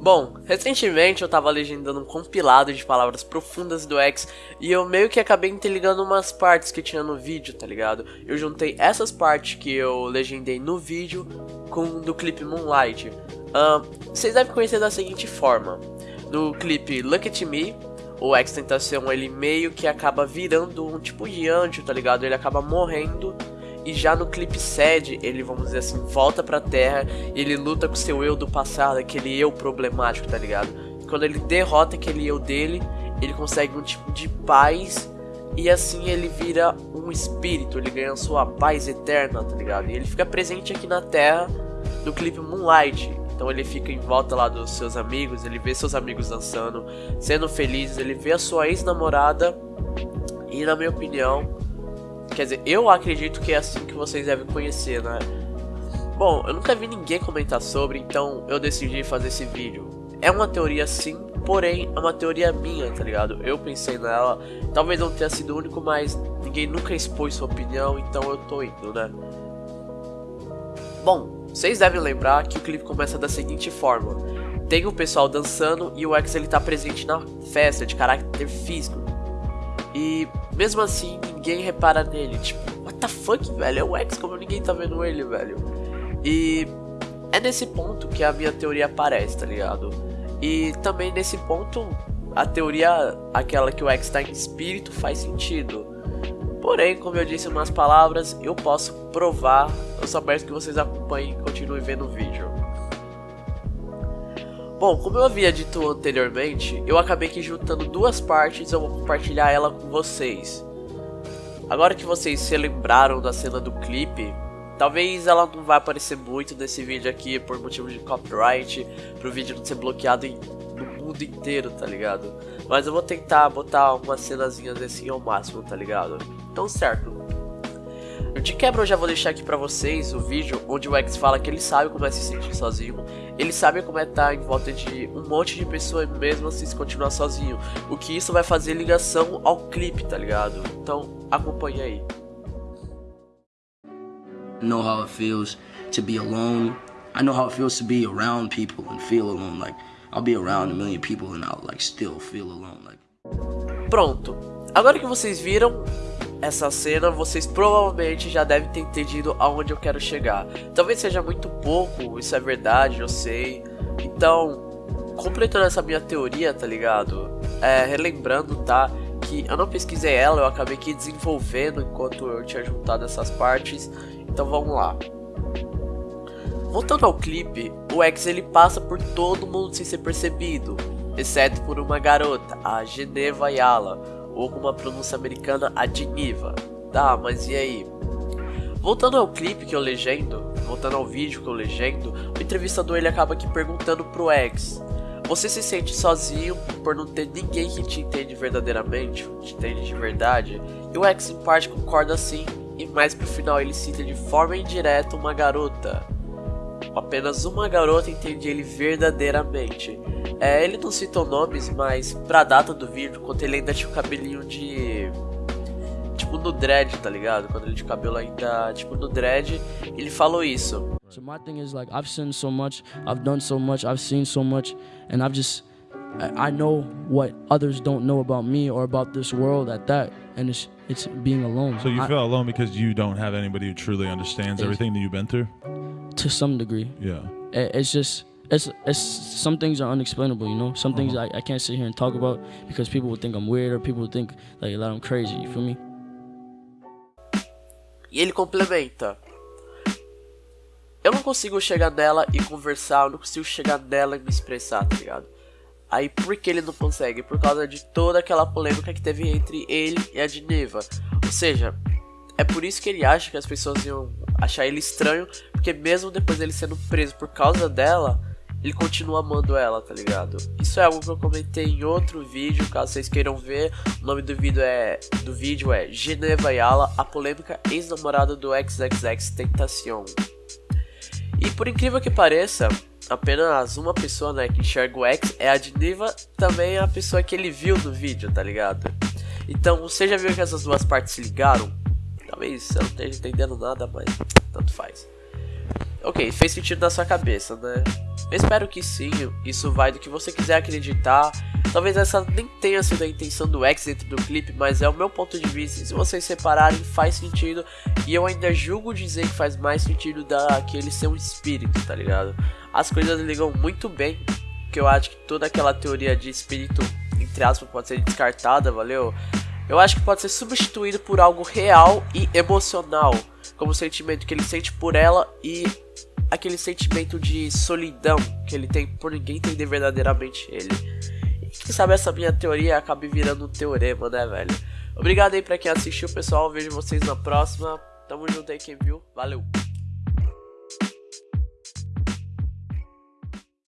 Bom, recentemente eu tava legendando um compilado de palavras profundas do X e eu meio que acabei interligando umas partes que tinha no vídeo, tá ligado? Eu juntei essas partes que eu legendei no vídeo com do clipe Moonlight. Vocês devem conhecer da seguinte forma: no clipe Look at Me, o X Tentação ele meio que acaba virando um tipo de anjo, tá ligado? Ele acaba morrendo e já no clipe Sad, ele, vamos dizer assim, volta pra Terra e ele luta com seu eu do passado, aquele eu problemático, tá ligado? Quando ele derrota aquele eu dele, ele consegue um tipo de paz e assim ele vira um espírito, ele ganha sua paz eterna, tá ligado? E ele fica presente aqui na Terra no clipe Moonlight. Então ele fica em volta lá dos seus amigos, ele vê seus amigos dançando, sendo felizes, ele vê a sua ex-namorada e na minha opinião, Quer dizer, eu acredito que é assim que vocês devem conhecer, né? Bom, eu nunca vi ninguém comentar sobre, então eu decidi fazer esse vídeo. É uma teoria sim, porém é uma teoria minha, tá ligado? Eu pensei nela, talvez não tenha sido o único, mas ninguém nunca expôs sua opinião, então eu tô indo, né? Bom, vocês devem lembrar que o clipe começa da seguinte forma. Tem o pessoal dançando e o X ele tá presente na festa de caráter físico. E mesmo assim, ninguém repara nele. Tipo, what the fuck, velho? É o X, como ninguém tá vendo ele, velho? E é nesse ponto que a minha teoria aparece, tá ligado? E também nesse ponto, a teoria, aquela que o X tá em espírito, faz sentido. Porém, como eu disse em umas palavras, eu posso provar. Eu só peço que vocês acompanhem e continuem vendo o vídeo. Bom, como eu havia dito anteriormente, eu acabei que juntando duas partes eu vou compartilhar ela com vocês. Agora que vocês se lembraram da cena do clipe, talvez ela não vai aparecer muito nesse vídeo aqui por motivo de copyright, pro vídeo não ser bloqueado em, no mundo inteiro, tá ligado? Mas eu vou tentar botar umas cenazinhas assim ao máximo, tá ligado? Então certo, de quebra eu já vou deixar aqui pra vocês o vídeo onde o X fala que ele sabe como é se sentir sozinho, ele sabe como é estar tá em volta de um monte de pessoas mesmo assim se continuar sozinho, o que isso vai fazer ligação ao clipe, tá ligado? Então acompanhe aí. Know how it feels to be alone. I know how it feels to be around people and feel alone. Like I'll be around a million people and I'll like still feel alone. Like. Pronto. Agora que vocês viram essa cena, vocês provavelmente já devem ter entendido aonde eu quero chegar. Talvez seja muito pouco, isso é verdade, eu sei. Então, completando essa minha teoria, tá ligado? É, relembrando, tá? Que eu não pesquisei ela, eu acabei aqui desenvolvendo enquanto eu tinha juntado essas partes. Então vamos lá. Voltando ao clipe, o X ele passa por todo mundo sem ser percebido, exceto por uma garota, a Geneva Yala ou com uma pronúncia americana, Adniva. Tá, mas e aí? Voltando ao clipe que eu legendo, voltando ao vídeo que eu legendo, o entrevistador ele acaba aqui perguntando pro ex: Você se sente sozinho por não ter ninguém que te entende verdadeiramente, te entende de verdade? E o ex em parte concorda sim, e mais pro final ele cita de forma indireta uma garota. Apenas uma garota entende ele verdadeiramente. É, ele não citou nomes, mas pra data do vídeo, quando ele ainda tinha o cabelinho de. Tipo no dread, tá ligado? Quando ele tinha o cabelo ainda, tipo no dread, ele falou isso. So my thing is like I've seen so much, I've done so much, I've seen so much, and I've just I know what others don't know about me or about this world at that, and it's it's being alone. So you I, feel alone because you don't have anybody who truly understands everything that you've been through. To some degree. Yeah. It's just it's it's some things are unexplainable, you know. Some things uh-huh. I, I can't sit here and talk about because people would think I'm weird or people would think like that I'm crazy. You feel me? E ele complementa. Eu não consigo chegar nela e conversar, eu não consigo chegar nela e me expressar, tá ligado? Aí por que ele não consegue? Por causa de toda aquela polêmica que teve entre ele e a Geneva. Ou seja, é por isso que ele acha que as pessoas iam achar ele estranho, porque mesmo depois dele sendo preso por causa dela, ele continua amando ela, tá ligado? Isso é algo que eu comentei em outro vídeo, caso vocês queiram ver. O nome do vídeo é do vídeo é Geneva Yala, a polêmica ex-namorada do XXX Tentacion. E por incrível que pareça, apenas uma pessoa, né, que enxerga o X é a Geneva, também é a pessoa que ele viu no vídeo, tá ligado? Então, você já viu que essas duas partes se ligaram? Talvez eu não esteja entendendo nada, mas tanto faz. Ok, fez sentido na sua cabeça, né? Eu espero que sim, isso vai do que você quiser acreditar. Talvez essa nem tenha sido a intenção do X dentro do clipe, mas é o meu ponto de vista. Se vocês separarem, faz sentido. E eu ainda julgo dizer que faz mais sentido da que ele ser um espírito, tá ligado? As coisas ligam muito bem. Que eu acho que toda aquela teoria de espírito, entre aspas, pode ser descartada, valeu? Eu acho que pode ser substituído por algo real e emocional, como o sentimento que ele sente por ela e aquele sentimento de solidão que ele tem por ninguém entender verdadeiramente ele. E quem sabe essa minha teoria acabe virando um teorema, né, velho? Obrigado aí pra quem assistiu, pessoal. Vejo vocês na próxima. Tamo junto aí, quem viu. Valeu!